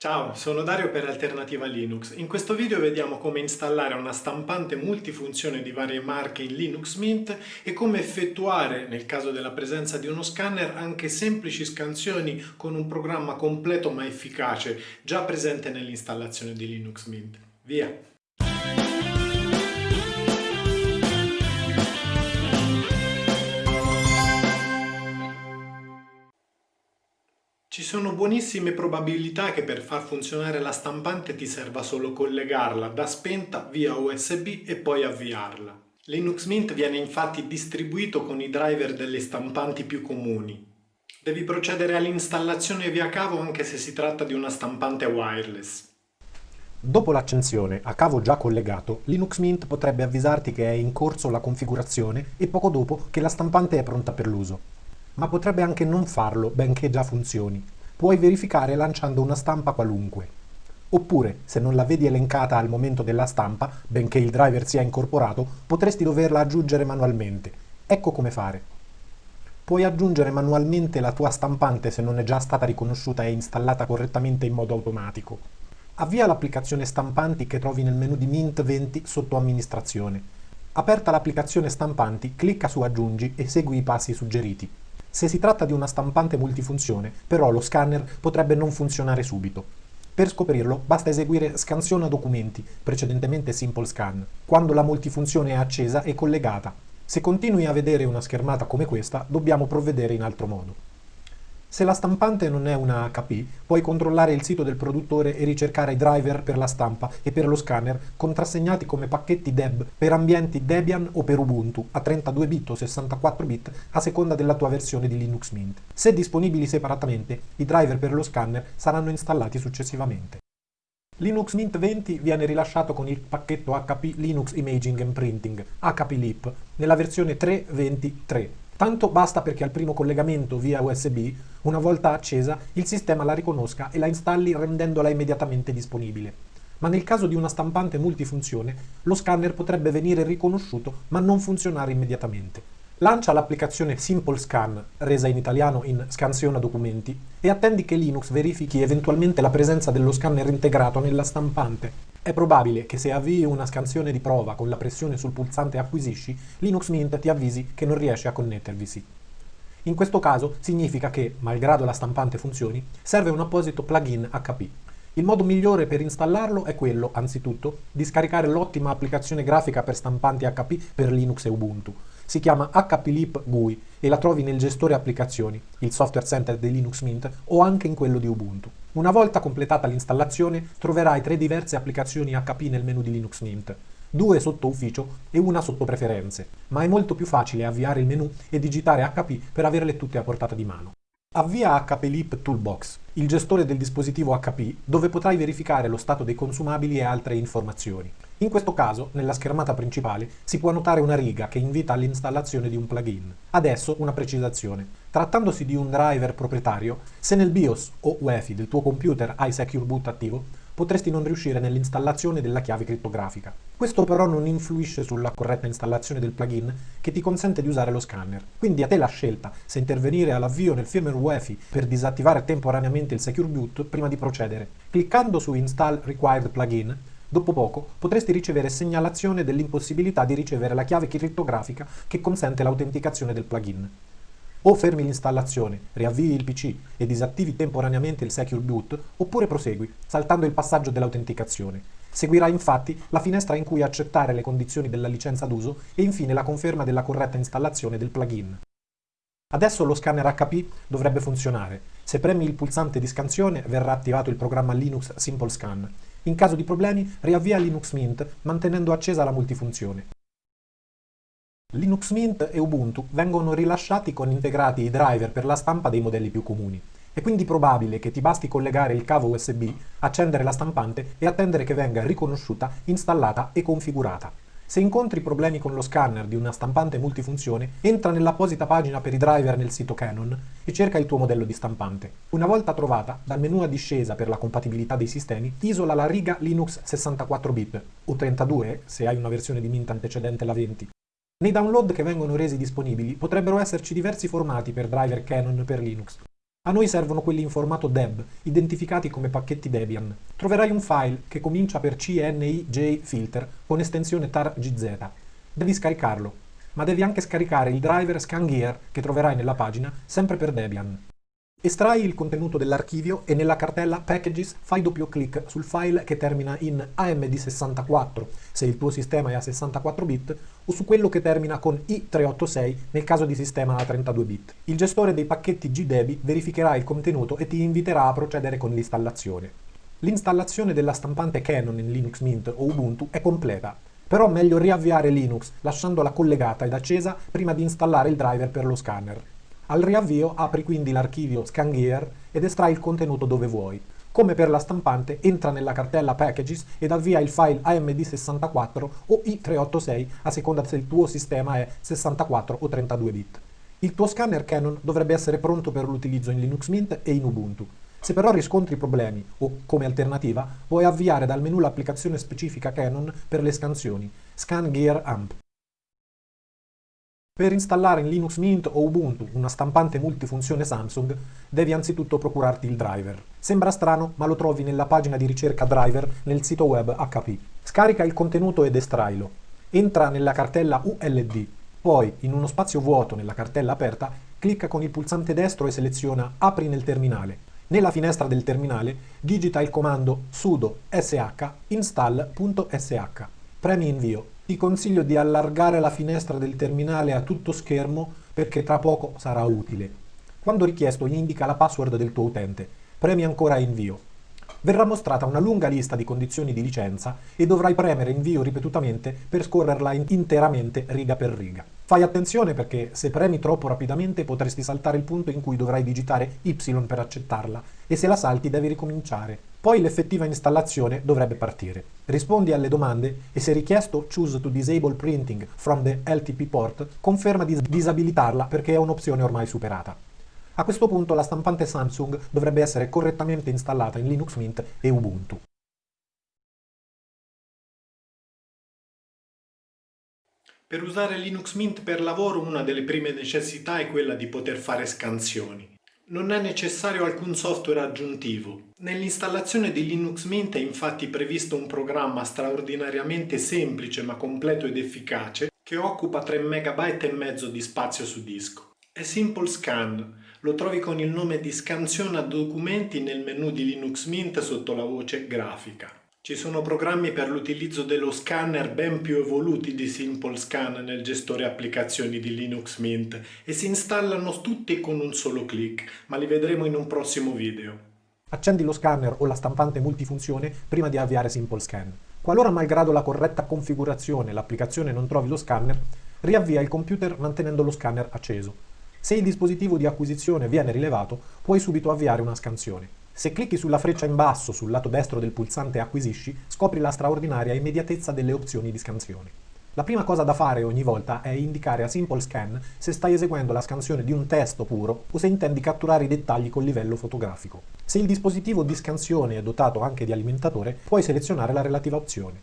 Ciao, sono Dario per Alternativa Linux. In questo video vediamo come installare una stampante multifunzione di varie marche in Linux Mint e come effettuare, nel caso della presenza di uno scanner, anche semplici scansioni con un programma completo ma efficace già presente nell'installazione di Linux Mint. Via! Ci sono buonissime probabilità che per far funzionare la stampante ti serva solo collegarla da spenta via USB e poi avviarla. Linux Mint viene infatti distribuito con i driver delle stampanti più comuni. Devi procedere all'installazione via cavo anche se si tratta di una stampante wireless. Dopo l'accensione a cavo già collegato, Linux Mint potrebbe avvisarti che è in corso la configurazione e poco dopo che la stampante è pronta per l'uso ma potrebbe anche non farlo, benché già funzioni. Puoi verificare lanciando una stampa qualunque. Oppure, se non la vedi elencata al momento della stampa, benché il driver sia incorporato, potresti doverla aggiungere manualmente. Ecco come fare. Puoi aggiungere manualmente la tua stampante se non è già stata riconosciuta e installata correttamente in modo automatico. Avvia l'applicazione Stampanti che trovi nel menu di Mint 20 sotto Amministrazione. Aperta l'applicazione Stampanti, clicca su Aggiungi e segui i passi suggeriti. Se si tratta di una stampante multifunzione, però lo scanner potrebbe non funzionare subito. Per scoprirlo basta eseguire Scansiona documenti, precedentemente Simple Scan, quando la multifunzione è accesa e collegata. Se continui a vedere una schermata come questa, dobbiamo provvedere in altro modo. Se la stampante non è una HP, puoi controllare il sito del produttore e ricercare i driver per la stampa e per lo scanner contrassegnati come pacchetti DEB per ambienti Debian o per Ubuntu a 32 bit o 64 bit a seconda della tua versione di Linux Mint. Se disponibili separatamente, i driver per lo scanner saranno installati successivamente. Linux Mint 20 viene rilasciato con il pacchetto HP Linux Imaging and Printing, HPLIP, nella versione 3.20.3 Tanto basta perché al primo collegamento via USB, una volta accesa, il sistema la riconosca e la installi rendendola immediatamente disponibile. Ma nel caso di una stampante multifunzione, lo scanner potrebbe venire riconosciuto ma non funzionare immediatamente. Lancia l'applicazione Simple Scan, resa in italiano in Scansiona documenti, e attendi che Linux verifichi eventualmente la presenza dello scanner integrato nella stampante. È probabile che se avvii una scansione di prova con la pressione sul pulsante Acquisisci, Linux Mint ti avvisi che non riesce a connettervisi. In questo caso significa che, malgrado la stampante funzioni, serve un apposito plugin HP. Il modo migliore per installarlo è quello, anzitutto, di scaricare l'ottima applicazione grafica per stampanti HP per Linux e Ubuntu. Si chiama HPLIP GUI e la trovi nel gestore applicazioni, il software center di Linux Mint o anche in quello di Ubuntu. Una volta completata l'installazione troverai tre diverse applicazioni HP nel menu di Linux Mint, due sotto ufficio e una sotto preferenze, ma è molto più facile avviare il menu e digitare HP per averle tutte a portata di mano. Avvia HPLIP Toolbox, il gestore del dispositivo HP, dove potrai verificare lo stato dei consumabili e altre informazioni. In questo caso, nella schermata principale, si può notare una riga che invita all'installazione di un plugin. Adesso una precisazione. Trattandosi di un driver proprietario, se nel BIOS o UEFI del tuo computer hai Secure Boot attivo, potresti non riuscire nell'installazione della chiave crittografica. Questo però non influisce sulla corretta installazione del plugin che ti consente di usare lo scanner. Quindi a te la scelta se intervenire all'avvio nel firmware UEFI per disattivare temporaneamente il Secure Boot prima di procedere. Cliccando su Install Required Plugin, Dopo poco potresti ricevere segnalazione dell'impossibilità di ricevere la chiave crittografica che consente l'autenticazione del plugin. O fermi l'installazione, riavvii il PC e disattivi temporaneamente il Secure Boot, oppure prosegui, saltando il passaggio dell'autenticazione. Seguirà infatti la finestra in cui accettare le condizioni della licenza d'uso e infine la conferma della corretta installazione del plugin. Adesso lo scanner HP dovrebbe funzionare. Se premi il pulsante di scansione verrà attivato il programma Linux Simple Scan. In caso di problemi, riavvia Linux Mint mantenendo accesa la multifunzione. Linux Mint e Ubuntu vengono rilasciati con integrati i driver per la stampa dei modelli più comuni. È quindi probabile che ti basti collegare il cavo USB, accendere la stampante e attendere che venga riconosciuta, installata e configurata. Se incontri problemi con lo scanner di una stampante multifunzione, entra nell'apposita pagina per i driver nel sito Canon e cerca il tuo modello di stampante. Una volta trovata, dal menu a discesa per la compatibilità dei sistemi, isola la riga Linux 64 bit o 32 se hai una versione di Mint antecedente la 20. Nei download che vengono resi disponibili potrebbero esserci diversi formati per driver Canon per Linux. A noi servono quelli in formato deb, identificati come pacchetti Debian. Troverai un file che comincia per CNIJ con estensione targz. Devi scaricarlo, ma devi anche scaricare il driver ScanGear che troverai nella pagina, sempre per Debian. Estrai il contenuto dell'archivio e nella cartella Packages fai doppio clic sul file che termina in AMD64 se il tuo sistema è a 64 bit o su quello che termina con I386 nel caso di sistema a 32 bit. Il gestore dei pacchetti GDebi verificherà il contenuto e ti inviterà a procedere con l'installazione. L'installazione della stampante Canon in Linux Mint o Ubuntu è completa, però meglio riavviare Linux lasciandola collegata ed accesa prima di installare il driver per lo scanner. Al riavvio apri quindi l'archivio ScanGear ed estrai il contenuto dove vuoi. Come per la stampante, entra nella cartella Packages ed avvia il file AMD64 o I386 a seconda se il tuo sistema è 64 o 32 bit. Il tuo scanner Canon dovrebbe essere pronto per l'utilizzo in Linux Mint e in Ubuntu. Se però riscontri problemi o, come alternativa, puoi avviare dal menu l'applicazione specifica Canon per le scansioni, ScanGear AMP. Per installare in Linux Mint o Ubuntu una stampante multifunzione Samsung, devi anzitutto procurarti il driver. Sembra strano, ma lo trovi nella pagina di ricerca driver nel sito web HP. Scarica il contenuto ed estrailo. Entra nella cartella ULD. Poi, in uno spazio vuoto nella cartella aperta, clicca con il pulsante destro e seleziona Apri nel terminale. Nella finestra del terminale digita il comando sudo sh install.sh. Premi invio ti consiglio di allargare la finestra del terminale a tutto schermo perché tra poco sarà utile. Quando richiesto indica la password del tuo utente. Premi ancora invio. Verrà mostrata una lunga lista di condizioni di licenza e dovrai premere invio ripetutamente per scorrerla interamente riga per riga. Fai attenzione perché se premi troppo rapidamente potresti saltare il punto in cui dovrai digitare Y per accettarla e se la salti devi ricominciare. Poi l'effettiva installazione dovrebbe partire. Rispondi alle domande e se richiesto choose to disable printing from the LTP port, conferma di disabilitarla perché è un'opzione ormai superata. A questo punto la stampante Samsung dovrebbe essere correttamente installata in Linux Mint e Ubuntu. Per usare Linux Mint per lavoro una delle prime necessità è quella di poter fare scansioni. Non è necessario alcun software aggiuntivo. Nell'installazione di Linux Mint è infatti previsto un programma straordinariamente semplice ma completo ed efficace che occupa 3 MB e mezzo di spazio su disco. È Simple Scan, lo trovi con il nome di scansione a documenti nel menu di Linux Mint sotto la voce grafica. Ci sono programmi per l'utilizzo dello scanner ben più evoluti di Simple Scan nel gestore applicazioni di Linux Mint e si installano tutti con un solo clic, ma li vedremo in un prossimo video. Accendi lo scanner o la stampante multifunzione prima di avviare Simple Scan. Qualora malgrado la corretta configurazione l'applicazione non trovi lo scanner, riavvia il computer mantenendo lo scanner acceso. Se il dispositivo di acquisizione viene rilevato, puoi subito avviare una scansione. Se clicchi sulla freccia in basso sul lato destro del pulsante Acquisisci, scopri la straordinaria immediatezza delle opzioni di scansione. La prima cosa da fare ogni volta è indicare a Simple Scan se stai eseguendo la scansione di un testo puro o se intendi catturare i dettagli col livello fotografico. Se il dispositivo di scansione è dotato anche di alimentatore, puoi selezionare la relativa opzione.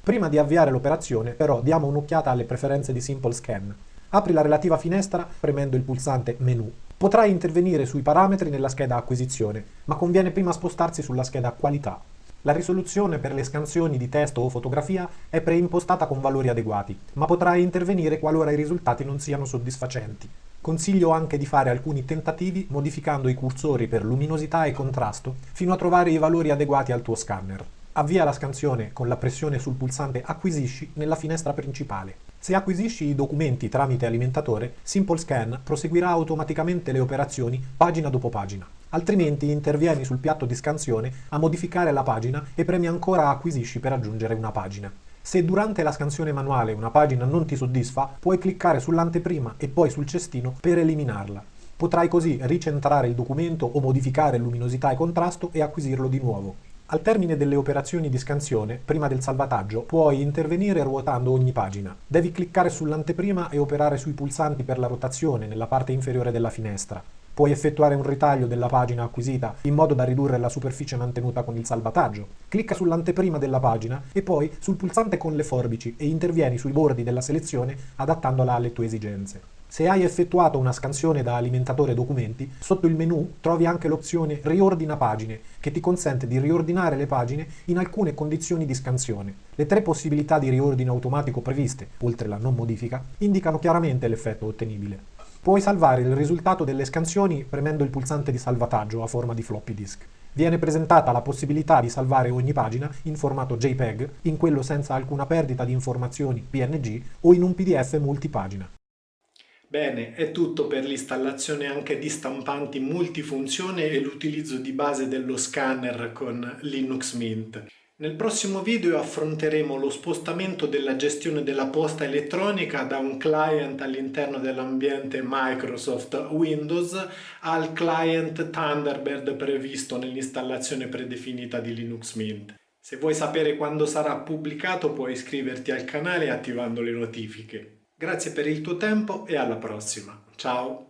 Prima di avviare l'operazione, però, diamo un'occhiata alle preferenze di Simple Scan. Apri la relativa finestra premendo il pulsante Menu Potrai intervenire sui parametri nella scheda acquisizione, ma conviene prima spostarsi sulla scheda qualità. La risoluzione per le scansioni di testo o fotografia è preimpostata con valori adeguati, ma potrai intervenire qualora i risultati non siano soddisfacenti. Consiglio anche di fare alcuni tentativi modificando i cursori per luminosità e contrasto fino a trovare i valori adeguati al tuo scanner. Avvia la scansione con la pressione sul pulsante Acquisisci nella finestra principale. Se acquisisci i documenti tramite alimentatore, Simple Scan proseguirà automaticamente le operazioni pagina dopo pagina. Altrimenti intervieni sul piatto di scansione a modificare la pagina e premi ancora Acquisisci per aggiungere una pagina. Se durante la scansione manuale una pagina non ti soddisfa, puoi cliccare sull'anteprima e poi sul cestino per eliminarla. Potrai così ricentrare il documento o modificare luminosità e contrasto e acquisirlo di nuovo. Al termine delle operazioni di scansione, prima del salvataggio, puoi intervenire ruotando ogni pagina. Devi cliccare sull'anteprima e operare sui pulsanti per la rotazione nella parte inferiore della finestra. Puoi effettuare un ritaglio della pagina acquisita in modo da ridurre la superficie mantenuta con il salvataggio. Clicca sull'anteprima della pagina e poi sul pulsante con le forbici e intervieni sui bordi della selezione adattandola alle tue esigenze. Se hai effettuato una scansione da alimentatore documenti, sotto il menu trovi anche l'opzione Riordina pagine, che ti consente di riordinare le pagine in alcune condizioni di scansione. Le tre possibilità di riordino automatico previste, oltre la non modifica, indicano chiaramente l'effetto ottenibile. Puoi salvare il risultato delle scansioni premendo il pulsante di salvataggio a forma di floppy disk. Viene presentata la possibilità di salvare ogni pagina in formato JPEG, in quello senza alcuna perdita di informazioni PNG o in un PDF multipagina. Bene, è tutto per l'installazione anche di stampanti multifunzione e l'utilizzo di base dello scanner con Linux Mint. Nel prossimo video affronteremo lo spostamento della gestione della posta elettronica da un client all'interno dell'ambiente Microsoft Windows al client Thunderbird previsto nell'installazione predefinita di Linux Mint. Se vuoi sapere quando sarà pubblicato puoi iscriverti al canale attivando le notifiche. Grazie per il tuo tempo e alla prossima. Ciao!